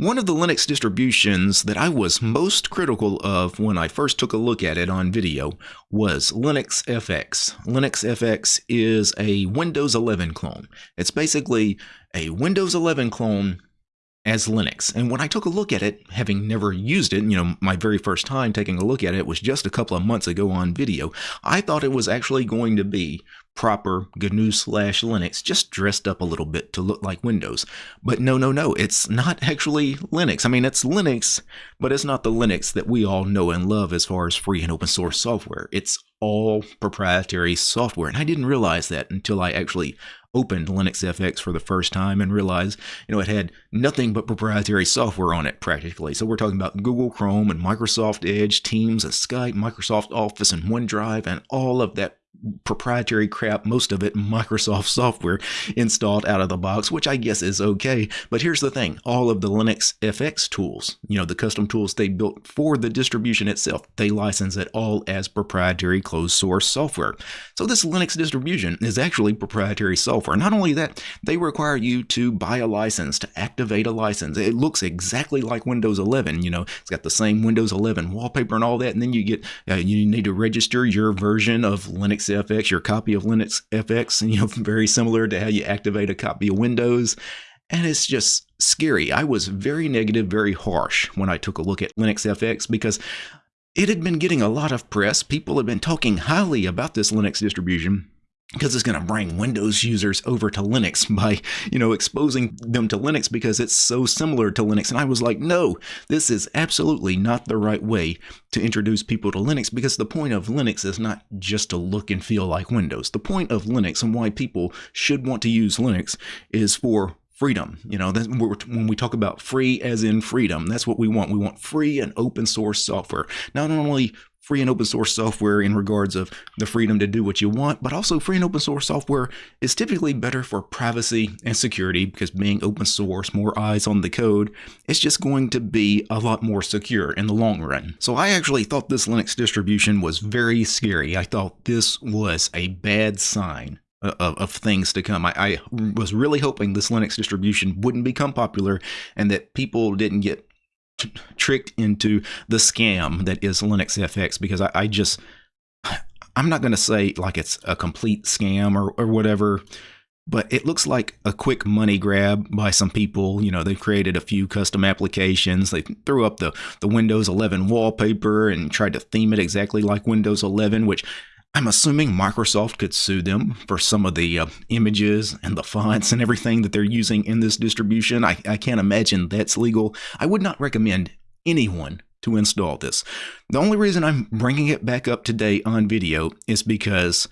One of the Linux distributions that I was most critical of when I first took a look at it on video was Linux FX. Linux FX is a Windows 11 clone. It's basically a Windows 11 clone as Linux. And when I took a look at it, having never used it, you know, my very first time taking a look at it was just a couple of months ago on video, I thought it was actually going to be proper GNU slash Linux, just dressed up a little bit to look like Windows. But no, no, no, it's not actually Linux. I mean, it's Linux, but it's not the Linux that we all know and love as far as free and open source software. It's all proprietary software. And I didn't realize that until I actually opened Linux FX for the first time and realized, you know, it had nothing but proprietary software on it practically. So we're talking about Google Chrome and Microsoft Edge, Teams and Skype, Microsoft Office and OneDrive, and all of that proprietary crap, most of it Microsoft software installed out of the box, which I guess is okay. But here's the thing all of the Linux FX tools, you know, the custom tools they built for the distribution itself, they license it all as proprietary closed source software. So this Linux distribution is actually proprietary software. Not only that, they require you to buy a license, to activate a license. It looks exactly like Windows 11, you know, it's got the same Windows 11 wallpaper and all that. And then you get, uh, you need to register your version of Linux FX, your copy of Linux FX, and you know, very similar to how you activate a copy of Windows. And it's just scary. I was very negative, very harsh when I took a look at Linux FX because it had been getting a lot of press. People had been talking highly about this Linux distribution because it's going to bring Windows users over to Linux by, you know, exposing them to Linux because it's so similar to Linux. And I was like, no, this is absolutely not the right way to introduce people to Linux because the point of Linux is not just to look and feel like Windows. The point of Linux and why people should want to use Linux is for freedom. You know, when we talk about free as in freedom, that's what we want. We want free and open source software. Not only free and open source software in regards of the freedom to do what you want, but also free and open source software is typically better for privacy and security because being open source, more eyes on the code, it's just going to be a lot more secure in the long run. So I actually thought this Linux distribution was very scary. I thought this was a bad sign of, of, things to come. I, I, was really hoping this Linux distribution wouldn't become popular and that people didn't get tricked into the scam that is Linux FX because I, I just I'm not going to say like it's a complete scam or, or whatever, but it looks like a quick money grab by some people. You know, they've created a few custom applications. They threw up the, the Windows 11 wallpaper and tried to theme it exactly like Windows 11, which I'm assuming Microsoft could sue them for some of the uh, images and the fonts and everything that they're using in this distribution. I, I can't imagine that's legal. I would not recommend anyone to install this. The only reason I'm bringing it back up today on video is because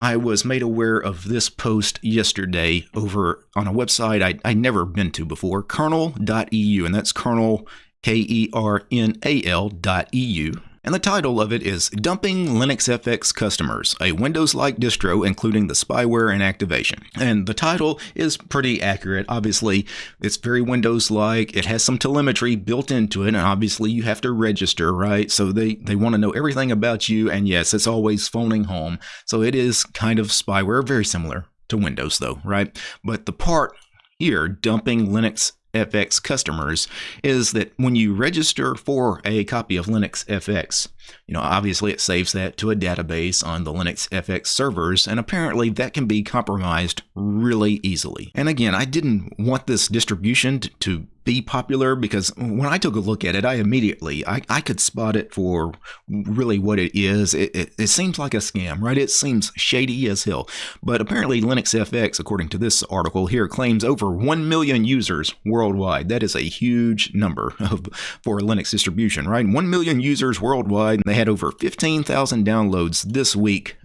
I was made aware of this post yesterday over on a website I, I'd never been to before, kernal.eu, and that's kernel, K E R N A L dot EU and the title of it is Dumping Linux FX Customers, a Windows-like distro including the spyware and activation. And the title is pretty accurate. Obviously, it's very Windows-like. It has some telemetry built into it, and obviously you have to register, right? So they, they want to know everything about you, and yes, it's always phoning home. So it is kind of spyware, very similar to Windows though, right? But the part here, dumping Linux FX customers is that when you register for a copy of Linux FX, you know, obviously it saves that to a database on the Linux FX servers, and apparently that can be compromised really easily. And again, I didn't want this distribution to be popular because when I took a look at it, I immediately I, I could spot it for really what it is. It, it, it seems like a scam, right? It seems shady as hell. But apparently, Linux FX, according to this article here, claims over 1 million users worldwide. That is a huge number of, for a Linux distribution, right? 1 million users worldwide. And they had over 15,000 downloads this week.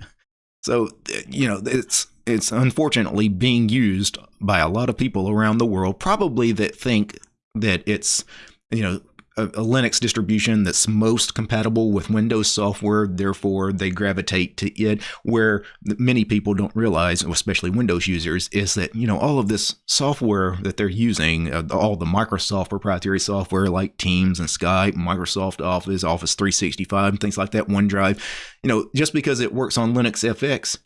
So, you know, it's it's unfortunately being used by a lot of people around the world, probably that think that it's you know a, a, Linux distribution that's most compatible with Windows software, therefore they gravitate to it. Where many people don't realize, especially Windows users, is that you know all of this software that they're using, uh, all the Microsoft proprietary software like Teams and Skype, Microsoft Office, Office 365, and things like that, OneDrive. You know, just because it works on Linux FX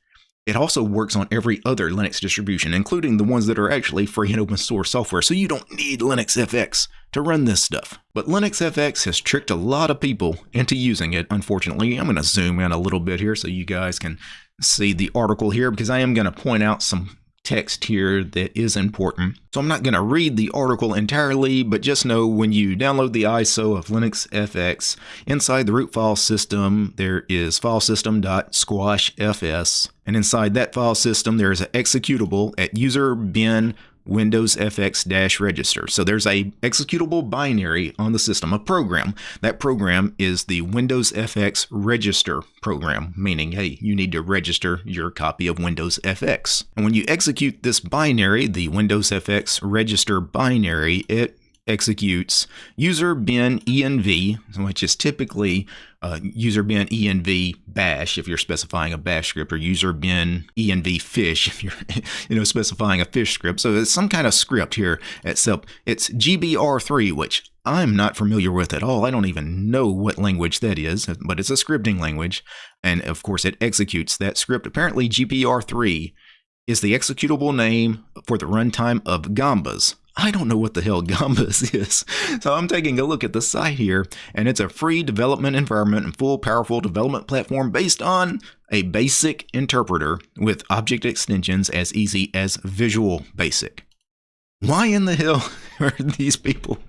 it also works on every other Linux distribution, including the ones that are actually free and open source software, so you don't need Linux FX to run this stuff. But Linux FX has tricked a lot of people into using it, unfortunately. I'm going to zoom in a little bit here so you guys can see the article here because I am going to point out some text here that is important. So I'm not going to read the article entirely, but just know when you download the ISO of Linux FX, inside the root file system, there is filesystem.squashfs. And inside that file system, there is an executable at user bin Windows FX register. So there's a executable binary on the system, a program. That program is the Windows FX register program, meaning, hey, you need to register your copy of Windows FX. And when you execute this binary, the Windows FX register binary, it executes user bin env, which is typically uh, user bin env bash if you're specifying a bash script, or user bin env fish if you're you know specifying a fish script. So it's some kind of script here. Except it's GBR3, which I'm not familiar with at all. I don't even know what language that is, but it's a scripting language, and of course it executes that script. Apparently, GBR3 is the executable name for the runtime of Gambas, I don't know what the hell Gambas is. So I'm taking a look at the site here, and it's a free development environment and full powerful development platform based on a basic interpreter with object extensions as easy as Visual Basic. Why in the hell are these people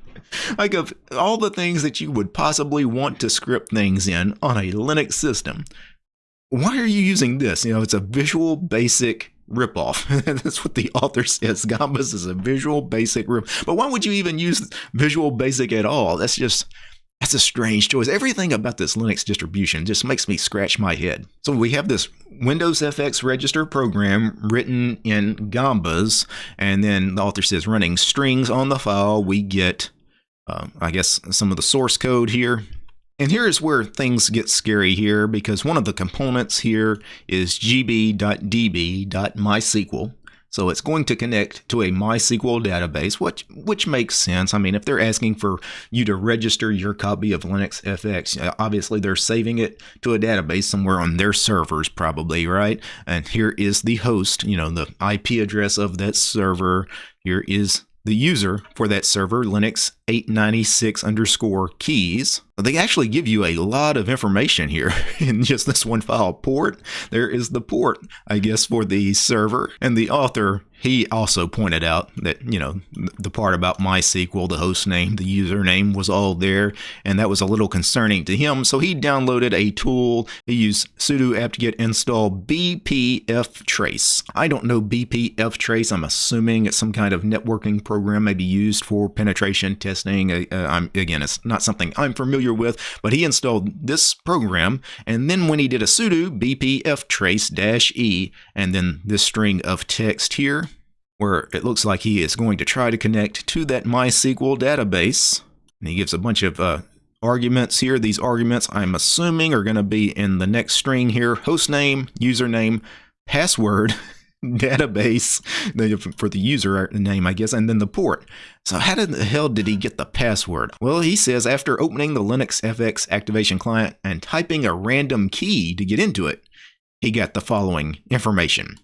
like of all the things that you would possibly want to script things in on a Linux system, why are you using this? You know, it's a Visual Basic ripoff. That's what the author says. Gambas is a Visual Basic rip. But why would you even use Visual Basic at all? That's just that's a strange choice. Everything about this Linux distribution just makes me scratch my head. So we have this Windows FX register program written in Gambas, and then the author says running strings on the file. We get, uh, I guess, some of the source code here. And here is where things get scary here because one of the components here is gb.db.mysql. So it's going to connect to a MySQL database, which which makes sense. I mean, if they're asking for you to register your copy of Linux FX, uh, obviously they're saving it to a database somewhere on their servers, probably, right? And here is the host, you know, the IP address of that server. Here is the user for that server, Linux 896 underscore keys. They actually give you a lot of information here in just this one file. Port, there is the port, I guess, for the server. And the author, he also pointed out that, you know, the part about MySQL, the host name, the username was all there. And that was a little concerning to him. So he downloaded a tool. He used sudo apt-get install bpftrace. I don't know bpftrace. I'm assuming it's some kind of networking program maybe used for penetration testing testing. Uh, uh again, it's not something I'm familiar with, but he installed this program, and then when he did a sudo bpftrace-e, and then this string of text here, where it looks like he is going to try to connect to that MySQL database, and he gives a bunch of uh, arguments here. These arguments, I'm assuming, are going to be in the next string here, hostname, username, password, database for the user name, I guess, and then the port. So how did the hell did he get the password? Well, he says after opening the Linux FX activation client and typing a random key to get into it, he got the following information.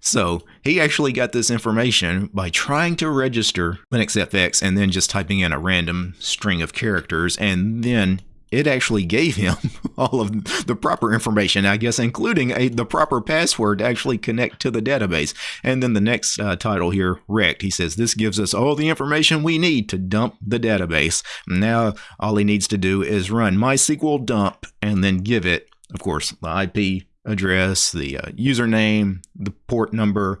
So he actually got this information by trying to register Linux FX and then just typing in a random string of characters and then it actually gave him all of the proper information, I guess, including a, the proper password to actually connect to the database. And then the next uh, title here, wrecked. He says, This gives us all the information we need to dump the database. Now, all he needs to do is run MySQL dump and then give it, of course, the IP address, the uh, username, the port number,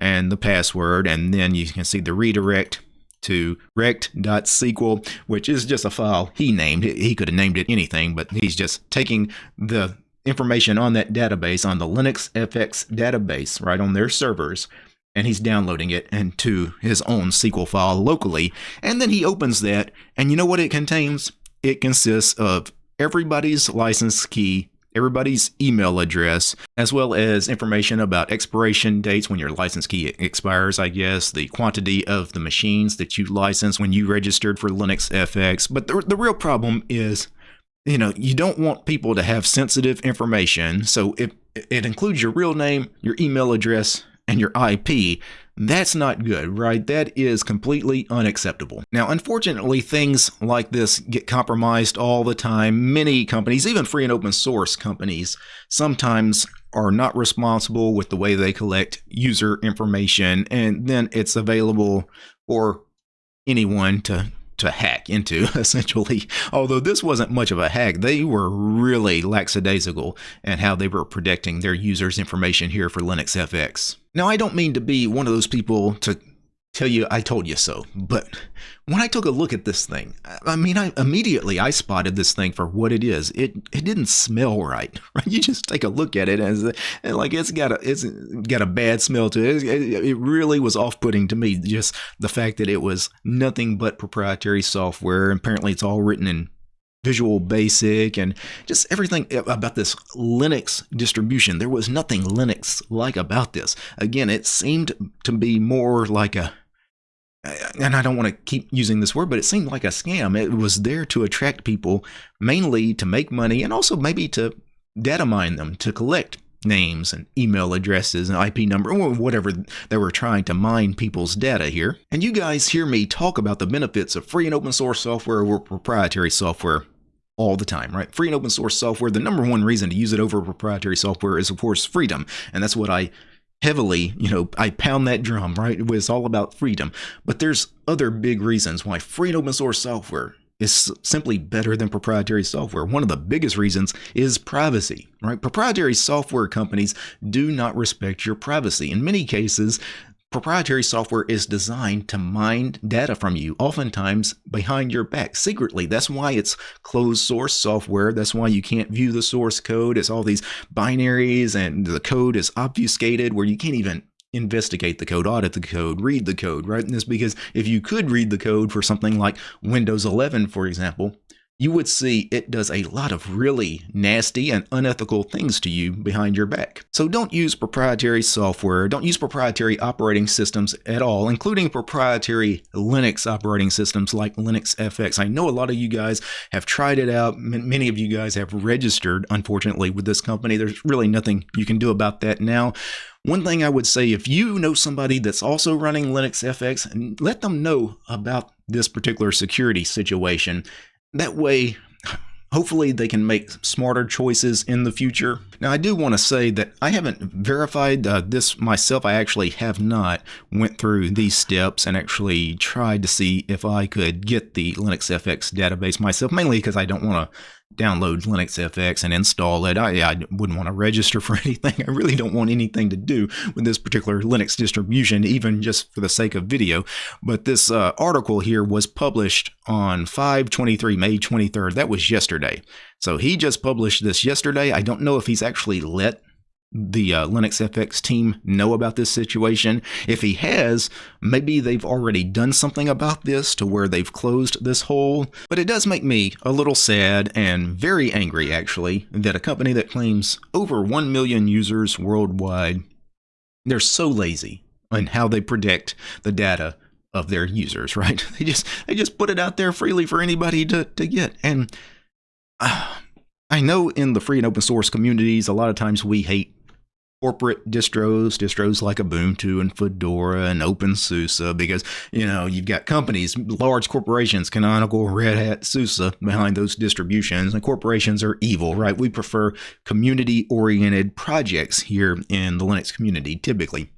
and the password. And then you can see the redirect to rect.sql, which is just a file he named. He could have named it anything, but he's just taking the information on that database, on the Linux FX database, right on their servers, and he's downloading it into his own SQL file locally. And then he opens that, and you know what it contains? It consists of everybody's license key everybody's email address, as well as information about expiration dates when your license key expires, I guess, the quantity of the machines that you licensed when you registered for Linux FX. But the, the real problem is, you know, you don't want people to have sensitive information. So it, it includes your real name, your email address, and your IP, that's not good, right? That is completely unacceptable. Now, unfortunately, things like this get compromised all the time. Many companies, even free and open source companies, sometimes are not responsible with the way they collect user information, and then it's available for anyone to to hack into, essentially. Although this wasn't much of a hack, they were really lackadaisical in how they were protecting their users' information here for Linux FX. Now, I don't mean to be one of those people to tell you I told you so. But when I took a look at this thing, I mean, I immediately I spotted this thing for what it is. It it didn't smell right. Right? You just take a look at it and, like it's got a it's got a bad smell to it. It, it really was off-putting to me. Just the fact that it was nothing but proprietary software. Apparently, it's all written in Visual Basic and just everything about this Linux distribution. There was nothing Linux like about this. Again, it seemed to be more like a and I don't want to keep using this word, but it seemed like a scam. It was there to attract people, mainly to make money and also maybe to data mine them, to collect names and email addresses and IP number or whatever they were trying to mine people's data here. And you guys hear me talk about the benefits of free and open source software over proprietary software all the time, right? Free and open source software, the number one reason to use it over proprietary software is, of course, freedom. And that's what I heavily, you know, I pound that drum, right? It's all about freedom. But there's other big reasons why free and open source software is simply better than proprietary software. One of the biggest reasons is privacy, right? Proprietary software companies do not respect your privacy. In many cases, Proprietary software is designed to mine data from you, oftentimes behind your back, secretly. That's why it's closed source software. That's why you can't view the source code. It's all these binaries and the code is obfuscated where you can't even investigate the code, audit the code, read the code, right? And this because if you could read the code for something like Windows 11, for example, you would see it does a lot of really nasty and unethical things to you behind your back. So don't use proprietary software, don't use proprietary operating systems at all, including proprietary Linux operating systems like Linux FX. I know a lot of you guys have tried it out. Many of you guys have registered, unfortunately, with this company. There's really nothing you can do about that now. One thing I would say if you know somebody that's also running Linux FX, let them know about this particular security situation that way, hopefully they can make smarter choices in the future. Now, I do want to say that I haven't verified uh, this myself. I actually have not went through these steps and actually tried to see if I could get the Linux FX database myself, mainly because I don't want to download Linux FX and install it. I, I wouldn't want to register for anything. I really don't want anything to do with this particular Linux distribution, even just for the sake of video. But this uh, article here was published on 523, May 23rd. That was yesterday. So he just published this yesterday. I don't know if he's actually let the uh, Linux FX team know about this situation? If he has, maybe they've already done something about this to where they've closed this hole. But it does make me a little sad and very angry, actually, that a company that claims over 1 million users worldwide, they're so lazy in how they predict the data of their users, right? They just they just put it out there freely for anybody to, to get. And uh, I know in the free and open source communities, a lot of times we hate corporate distros, distros like Ubuntu and Fedora and OpenSUSE, because you know you've got companies, large corporations, Canonical, Red Hat, SUSE behind those distributions, and corporations are evil, right? We prefer community-oriented projects here in the Linux community, typically.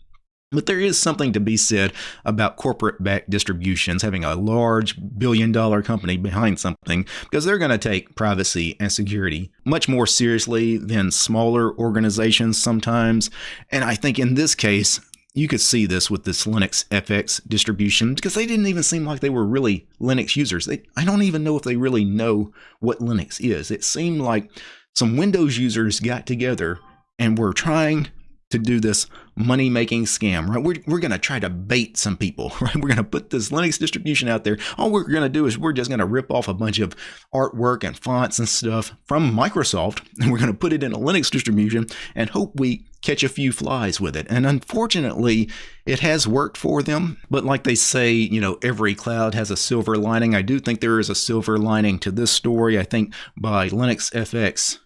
But there is something to be said about corporate backed distributions having a large billion dollar company behind something because they're going to take privacy and security much more seriously than smaller organizations sometimes. And I think in this case, you could see this with this Linux FX distribution because they didn't even seem like they were really Linux users. They, I don't even know if they really know what Linux is. It seemed like some Windows users got together and were trying to do this money making scam, right? We're, we're going to try to bait some people, right? We're going to put this Linux distribution out there. All we're going to do is we're just going to rip off a bunch of artwork and fonts and stuff from Microsoft, and we're going to put it in a Linux distribution and hope we catch a few flies with it. And unfortunately, it has worked for them. But like they say, you know, every cloud has a silver lining. I do think there is a silver lining to this story. I think by Linux FX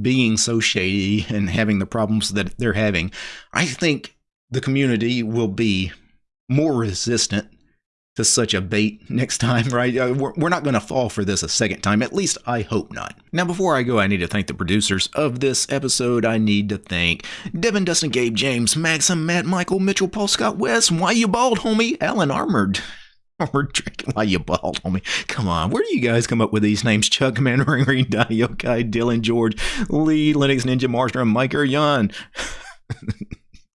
being so shady and having the problems that they're having, I think the community will be more resistant to such a bait next time, right? Uh, we're, not going to fall for this a second time. At least I hope not. Now, before I go, I need to thank the producers of this episode. I need to thank Devin, Dustin, Gabe, James, Maxim, Matt, Michael, Mitchell, Paul, Scott, Wes, Why You Bald, homie, Alan Armored. Armored drinking while you bald, homie. Come on, where do you guys come up with these names? Chuck, Manring, Ring, Yokai, Dylan, George, Lee, Linux, Ninja, Marstrom, Mike, or Jan.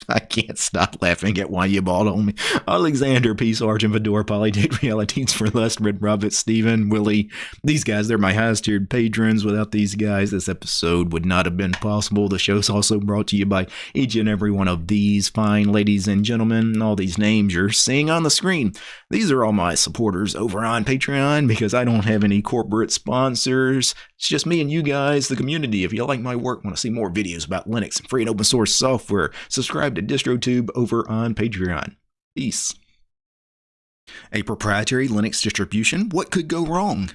I can't stop laughing at why you bought on me. Alexander, P. Sergeant, Fedora, Polydate, Realities for Less, Red Robert, Steven, Willie. These guys, they're my highest tiered patrons. Without these guys, this episode would not have been possible. The show's also brought to you by each and every one of these fine ladies and gentlemen. And all these names you're seeing on the screen. These are all my supporters over on Patreon because I don't have any corporate sponsors. It's just me and you guys, the community. If you like my work, want to see more videos about Linux and free and open source software, subscribe to DistroTube over on Patreon. Peace. A proprietary Linux distribution? What could go wrong?